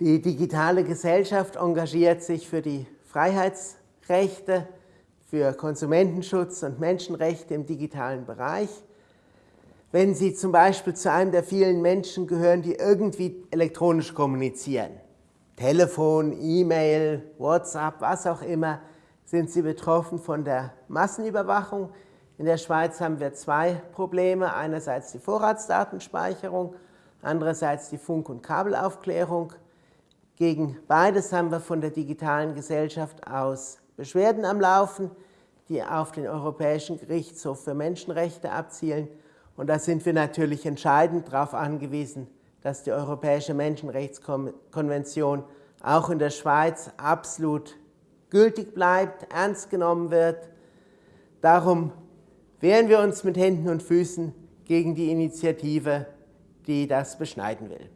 Die digitale Gesellschaft engagiert sich für die Freiheitsrechte, für Konsumentenschutz und Menschenrechte im digitalen Bereich. Wenn Sie zum Beispiel zu einem der vielen Menschen gehören, die irgendwie elektronisch kommunizieren, Telefon, E-Mail, WhatsApp, was auch immer, sind Sie betroffen von der Massenüberwachung. In der Schweiz haben wir zwei Probleme. Einerseits die Vorratsdatenspeicherung, andererseits die Funk- und Kabelaufklärung. Gegen beides haben wir von der digitalen Gesellschaft aus Beschwerden am Laufen, die auf den Europäischen Gerichtshof für Menschenrechte abzielen. Und da sind wir natürlich entscheidend darauf angewiesen, dass die Europäische Menschenrechtskonvention auch in der Schweiz absolut gültig bleibt, ernst genommen wird. Darum wehren wir uns mit Händen und Füßen gegen die Initiative, die das beschneiden will.